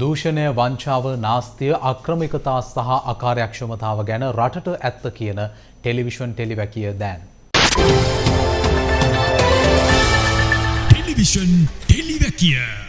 දූෂණය වංචාව නාස්තිය අක්‍රමිකතා සහ අකාර්යක්ෂමතාව ගැන රටට ඇත්ත කියන ටෙලිවිෂන් ටෙලිවැකිය දෑන්. ටෙලිවිෂන් ටෙලිවැකිය.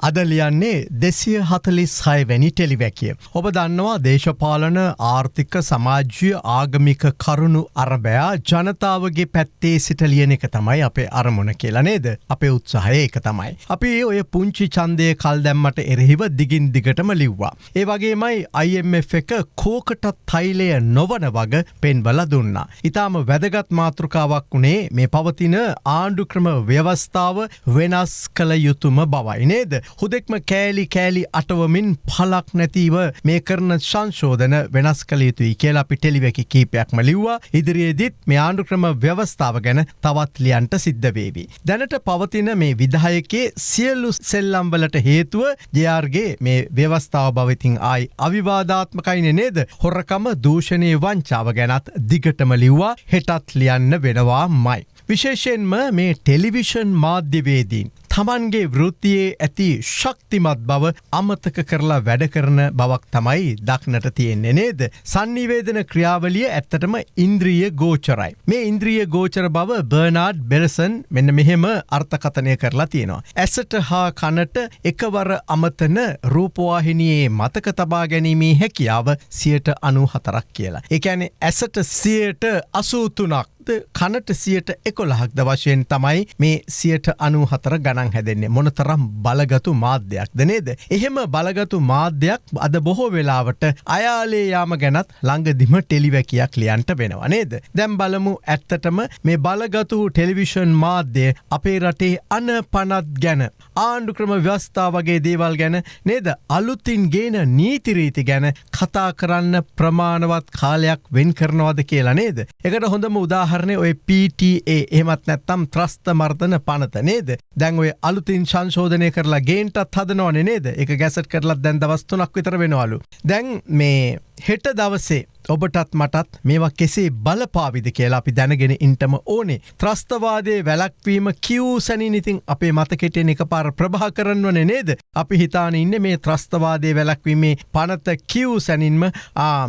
අද ලියන්නේ දෙසිය හතලිස් හයවැනි ටෙලිවැකිය. ඔබ දන්නවා දේශපාලන ආර්ථික සමාජ්‍ය ආගමික කරුණු අරබයා ජනතාවගේ පැත්තේ සිට ලියන එක තමයි අපේ අරමුණ කියලා නේද අපේ උත්සාහය ඒක තමයි. අපි ඔය පුංචි චන්දය කල් දැම්මට එරෙහිව දිගින් දිගටම ලිව්වා. ඒ වගේමයි IMF එක කෝකටත් තයිලය නොවන වග පෙන්වල දුන්නා. ඉතාම වැදගත් මාතෘකාවක් වුණේ මේ පවතින ආණ්ඩුක්‍රම ව්‍යවස්ථාව වෙනස් කළ යුතුම බවයි නේද. හුදෙක්ම කෑලි කෑලි අටවමින් පලක් නැතිව මේ කරන සංශෝධන වෙනස් කළ යුතුයි කියලා අපි ටෙලිවැකි කීපයක්ම ලිව්වා ඉදිරියේදිත් මේ ආණ්ඩුක්‍රම ව්‍යවස්ථාව ගැන තවත් ලියන්ට සිද්ධ වේවි. දැනට පවතින මේ විදායකේ සියල්ලු සෙල්ලම්වලට හේතුව ජයාර්ගේ මේ ව්‍යවස්ථාව භවිතින් ආයි අවිවාධාත්මකයින නේද හොරකම දූෂණය වංචාව ගැනත් දිගටම ලිව්වා හෙටත් ලියන්න වෙනවා මයි. විශේෂයෙන්ම මේ ටෙලිවිෂන් මාධ්‍යවේදීන්. තමන්ගේ වෘත්තියේ ඇති ශක්තිමත් බව අමතක කරලා වැඩ කරන බවක් තමයි දක්නට තියෙන්නේ නේද. සන්නිවේදන ක්‍රියාවලිය ඇත්තටම ඉන්ද්‍රිය ගෝචරයි. මේ ඉන්ද්‍රිය ගෝචර බව බර්නාඩ් බෙරසන් මෙන්න මෙහෙම අර්ථකතනය කරලා තියෙනවා. ඇසට හා කනට එකවර අමතන රූපවාහිනියේ මතක තබා ගැනීමේ හැකියාව සියට අනු හතරක් කියලා. එකැනෙ ඇසට සියට අසූතුනක් කනට සියට එකොළහක්ද වශයෙන් තමයි මේ සියට අනු හතර ගණන් හැදෙන්නේ මොන තරම් බලගතු මාධ්‍යයක්ද නේද. එහෙම බලගතු මාධ්‍යයක් අද බොහෝ වෙලාවට අයාලේ යාම ගැනත් ළඟදිම ටෙලිවැකියක් ලියන්ට වෙනවා නේද. දැම් බලමු ඇත්තටම මේ බලගතු ටෙලිවිෂන් මාධ්‍යය අපේ රටේ අන පනත් ගැන. ආණ්ඩුක්‍රම ව්‍යස්ථා වගේ දේවල් ගැන නේද අලුත්තින් ගේන නීතිරීති ගැන කතා කරන්න ප්‍රමාණවත් කාලයක් වෙන් කරනවද කියලා නේද. එකට හොඳම උදාහර උදාහරණය ඔය PTA එහමත් නැත්තම් ත්‍රස්ත මර්ධන පනත නේද? දැන් ඔය අලුතින් සංශෝධනය කරලා ගේන්ටත් හදනවන නේද? එක ගැසට කරලත් දැන් දවස්තුනක් විතර වෙනවාලු. දැන් මේ හෙට දවසේ ඔබටත් මටත් මේවා කෙසේ බලපාවිද කියලා අපි දැනගෙන ඉන්ටම ඕනේ. ත්‍රස්තවාදේ වැලක්වීම කිව් සැනිනිතින් අපේ මතකෙටෙන් එක පාර ප්‍රභා කරන්නවන නේද. අපි හිතාන ඉන්න මේ ත්‍රස්තවාදය වැලක්වීමේ පනත කිව් සැනින්ම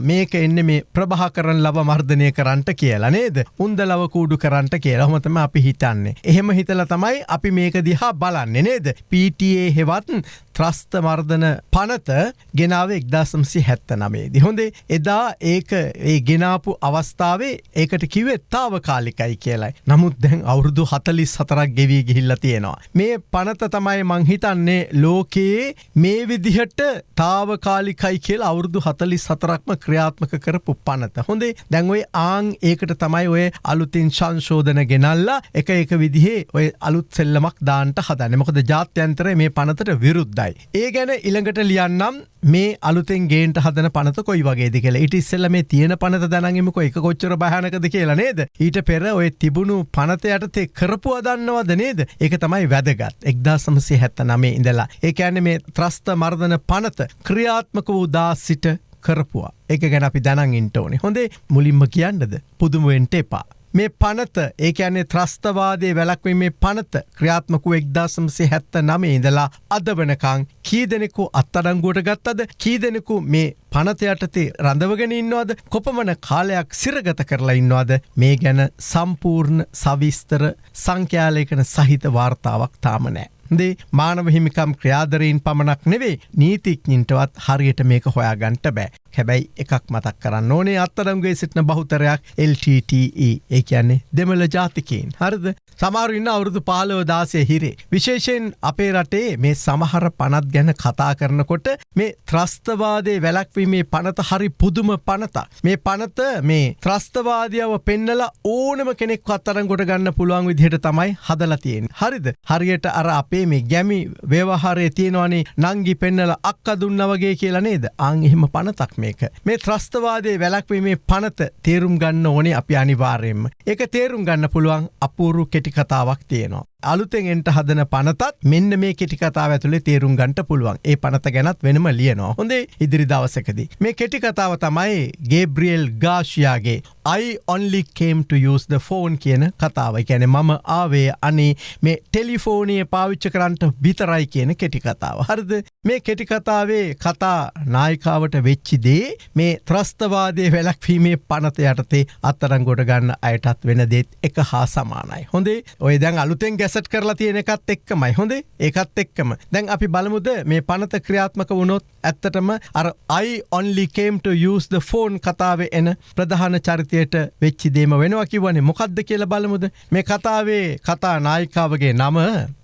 මේක එන්න මේ ප්‍රභා කරන ලබ මර්ධනය කරන්නට කියලා නේද. උන්ද ලව කූඩු කරන්නට කියලා හොමතම අපි හිතන්නේ. එහෙම හිතල තමයි අපි මේක දිහා බලන්නේ නේද. PTA හෙවත් ත්‍රස්ත මර්ධන පනත ගෙනාව එක්දාසම්සි හැත්ත නමේදි. හොඳේ එදා ඒක ඒ ගෙනාපු අවස්ථාවේ ඒකට කිවේ තාව කාලිකයි කියලයි. නමුත් දැන් අවුරුදු හතලිස් සතරක් ගෙවී ගිහිල්ල තියෙනවා. මේ පනත තමයි මංහිතන්නේ ලෝකයේ මේ විදිහට තාවකාලිකයි කියල අවුරුදු හතලිස් සතරක්ම ක්‍රියාත්මක කරපු පනත. හොඳේ දැන්ඔයි ආං ඒකට තමයි ඔය අලුතින් සංශෝධන ගෙනල්ලා එක එක විදිහේ ඔය අලුත් සෙල්ලමක් දාන්ට හදනමකොද ජාත්‍යන්තර මේ පනතට විරුද්ධයි. හොඳයි. ඒ ගැන ඉළඟට ලියන්නම් මේ අලුතෙන් ගේන්ට හදන පනත කොයි වගේ කියල. ඉට ඉස්සල්ල මේ තියෙන පනත දැනගමක එක කොච්චර භානකද කියලා නේද? ඊට පෙර ඔය තිබුණු පනත යටතේ කරපු අදන්නවද නේද? ඒක තමයි වැදගත්. එක්දා සමසය හැත්ත නමේ ඉඳලා. ඒ ඇන මේ ත්‍රස්ත මර්ධන පනත ක්‍රියාත්මක වූ දා සිට කරපුවා. එක ගැන අපි දැනන් ඉන්ට ඕනේ. හොඳේ මුලින්ම කියන්නද? පුදුමුවෙන්ට එපා. මේ පනත ඒ ඇනේ ත්‍රස්තවාදය වැලක්වීමේ පනත ක්‍රියාත්මකු එක්දාසමසේ හැත්ත නමේ ඉඳලා අද වනකං කී දෙනෙකු අත්තඩංගුවට ගත්තද කී දෙනෙකු මේ පනත යටතේ රඳවගෙන ඉන්නවාද කොපමන කාලයක් සිරගත කරලා ඉන්නවාද මේ ගැන සම්පූර්ණ සවිස්තර සංඛ්‍යාලයකන සහිත වාර්තාවක් තාමනෑ. දේ මානව හිමිකම් ක්‍රියාදරීන් පමණක් නෙවේ නීතිඥින්ටවත් හරියට මේක හොයාගන්ට බෑ. හැබැයි එකක් මතක් කරන්න ඕනේ අත්තරම්ගේ සිටින බහුතරයක් LTTE ඒ කියන්නේ දෙමළ ජාතිකයෙන් හරිද සමාරුඉන්න අවුරුදු පාලව දාසය හිරේ. විශේෂයෙන් අපේ රටේ මේ සමහර පනත් ගැන කතා කරනකොට මේ ත්‍රස්තවාදය වැලක්වීමේ පනත හරි පුදුම පනත. මේ පනත මේ ත්‍රස්තවාදියාව පෙන්නල ඕනම කෙනෙක් අත්තරන් ගොඩ ගන්න පුළුවන් විදිහට තමයි හදලතියෙන්. හරිද හරියට අර අපේ මේ ගැමි ව්‍යවහාරය තියෙනවානේ නංගි පෙන්නල අක්ක දුන්න වගේ කියලා නේද අං එහෙම පනතක් මේක. මේ ත්‍රස්තවාදය වැලක්වීමේ පනත තේරුම් ගන්න ඕනේ අපි අනිවාර්යෙන්ම. එක තේරුම් ගන්න පුළුවන් අපූරු කෙටි කතාවක් තියෙනවා. අලුතෙන් එන්ට හදන පනතත් මෙන්න මේ කෙටිකතාව ඇතුළේ තේරුම් ගන්ට පුළුවන් ඒ පනත ගැනත් වෙනම ලියනවා හොඳේ ඉදිරි දවසකදී මේ කෙටිකතාව තමයි ගේබ්‍රියල් ගාශයාගේ I only came to use the phone කියන කතාව ගැන මම ආවේ අනේ මේ ටෙලිෆෝනය පාවිච්ච කරන්ට විතරයි කියන කෙටිකතාව හරිද මේ කෙටිකතාවේ කතා නායිකාවට වෙච්චිදේ මේ ත්‍රස්තවාදය වැලක්වීමේ පනත යටතේ අත්තරං ගොඩ ගන්න අයටත් වෙන දේත් එක හා සමානයි. හොඳේ? ඔය දැන් අලුතෙන් ගැ ගැසට් කරලා තියෙන එකත් එක්කමයි. හොඳේ? ඒකත් එක්කම. දැන් අපි බලමුද මේ පනත ක්‍රියාත්මක වුණොත් ඇත්තටම අර I only came to use the phone කතාවේ එන ප්‍රධාන චරිතයට වෙච්චි දේම වෙනවා කිව්වනේ. මොකද්ද කියලා බලමුද? මේ කතාවේ කතා නායිකාවගේ නම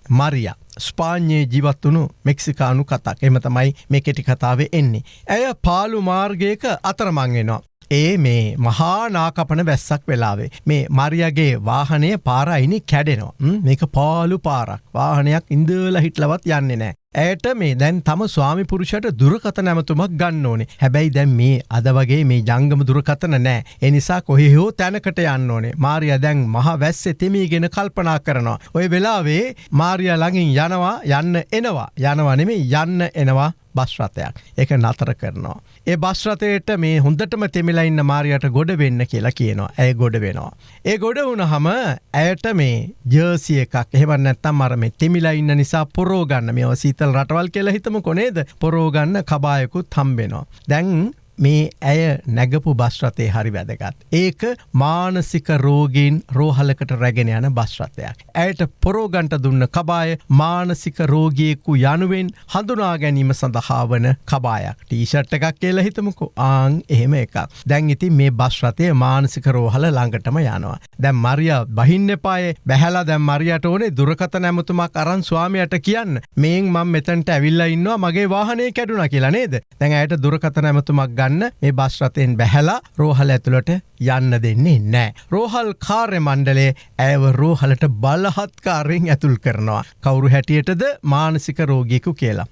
මරියා. ස්පාඥයේ ජීවත් වුණු මෙක්සිකානු කතාක් එම තමයි මේ කෙටි කතාවේ එන්නේ. ඇය පාලු මාර්ගයක අතරමංගෙනවා. ඒ මේ මහා නාකපන වැස්සක් වෙලාවේ. මේ මරියගේ වාහනය පාරයිනි කැඩෙනවා. මේක පාලු පාරක්. වාහනයක් ඉන්දල හිටලවත් යන්නේ නෑ. ඇයට මේ දැන් තම ස්වාමි පුරුෂට දුරකත නැමතුමක් ගන්න ඕනේ. හැබැයි දැන් මේ අද වගේ මේ ජංගම දුරකතන නෑ. එනිසා කොහෙ හෝ තැනකට යන්න ඕනේ. මාරිය දැන් මහ වැස්ස එතෙමීගෙන කල්පනා කරනවා. ඔය වෙලාවේ මාරිය ළඟින් යනවා යන්න එනවා. යනවනෙමේ යන්න එනවා. බස්රථයක් එක නතර කරනවා. ඒ බස්රථයට මේ හොඳටම තෙමිලා ඉන්න මාරයට ගොඩ වෙන්න කියලා කියනවා ඇය ගොඩ වෙනවා. ඒ ගොඩ වුණ හම ඇයට මේ ජර්සිය එකක් එහෙම නැත්තම් අර මේ තෙමිලා ඉන්න නිසා පොරෝගන්න මේ සීතල් රටවල් කියලා හිතම කොනේද පොරෝගන්න කබායකුත් හම්බෙනවා. දැන් මේ ඇය නැගපු බස්රතය හරි වැදගත්. ඒක මානසික රෝගීන් රෝහලකට රැගෙන යන බස්රථයක්. ඇයට පොරෝගන්ට දුන්න කබාය මානසික රෝගියෙකු යනුවෙන් හඳුනා ගැනීම සඳහා වන කබායක් ටීෂට් එකක් කියලා හිතමුකු ආං එහෙම එකක්. දැන් ඉති මේ බස්රතය මානසික රෝහල ළඟටම යනවා. දැම් මරිය බහින්න පාය බැහලා දැම් මරියට ඕනේ දුරකත නැමතුමක් අරන් ස්වාමයට කියන්න මේන් මං මෙතැන්ට ඇවිල්ල ඉන්නවා මගේ වාහනය කැඩුන කියලා නේද දැන් ඇයට දුරකත නැමතුමක් ගන්න ගන්න මේ බස්රතයෙන් බැහැලා රෝහල ඇතුළට යන්න දෙන්නේ නෑ. රෝහල් කාර්ය මණ්ඩලේ ඇව රෝහලට බලහත්කාරයෙන් ඇතුල් කරනවා. කවුරු හැටියටද මානසික රෝගිකු කියලා.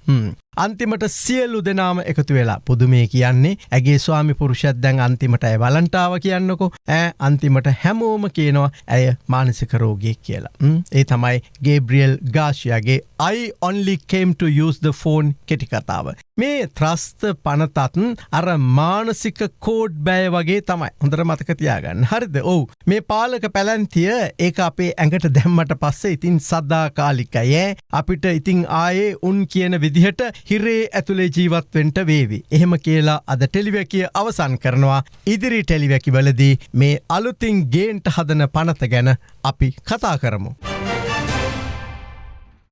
අන්තිමට සියල්ලු දෙනාම එකතු වෙලා පුදුමේ කියන්නේ ඇගේ ස්වාමි පුරුෂත් දැන් අන්තිමට ඇය වලන්ටාව කියන්නකො. ඇ අන්තිමට හැමෝම කියනවා ඇය මානසික රෝගියෙක් කියලා. ඒ තමයි ගේබ්‍රියල් ගාශයගේ I only came to use the phone කෙටිකතාව. මේ ත්‍රස්ත පනතත් අර මානසික කෝඩ් බෑ වගේ තමයි. හොඳර මතකතියාගන්න හරිද? ඔවු. මේ පාලක පැලැන්තිය ඒ අපේ ඇඟට දැම්මට පස්සේ ඉතින් සද්දාකාලිකයෑ අපිට ඉතිං ආයේ උන් කියන විදිහට හිරේ ඇතුළේ ජීවත්වෙන්ට වේවි. එහෙම කියලා අද ටෙලිවැකිය අවසන් කරනවා ඉදිරි ටෙලිවැකි වලදී මේ අලුතින් ගේන්ට හදන පනත ගැන අපි කතා කරමු.